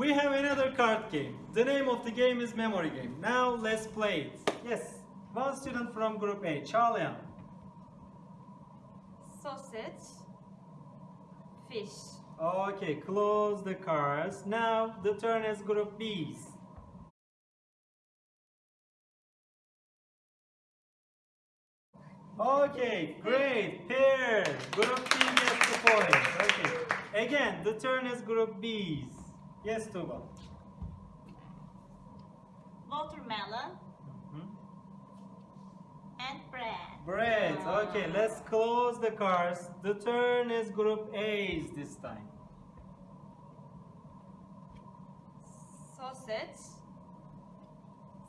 We have another card game. The name of the game is memory game. Now let's play it. Yes. One student from group A, Çağlayan. sausage, fish, Okay, close the cards. Now the turn is group B's. Okay, great. Pair. Group B gets the point. Okay. Again, the turn is group B's. Yes, Tuba. watermelon, Mhm. and bread. Bread. Okay, let's close the cards. The turn is group A's this time. Sausage,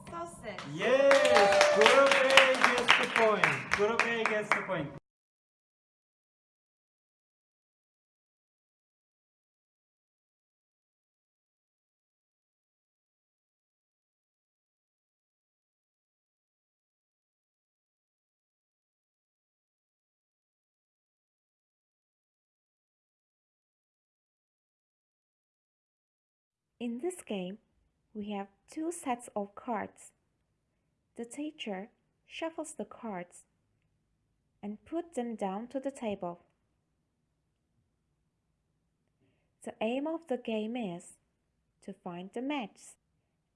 sausage. Yes, group A gets the point. Group A gets the point. In this game, we have two sets of cards. The teacher shuffles the cards and put them down to the table. The aim of the game is to find the match,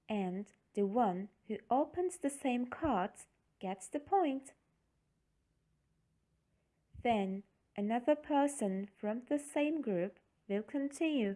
and the one who opens the same cards gets the point. Then another person from the same group will continue.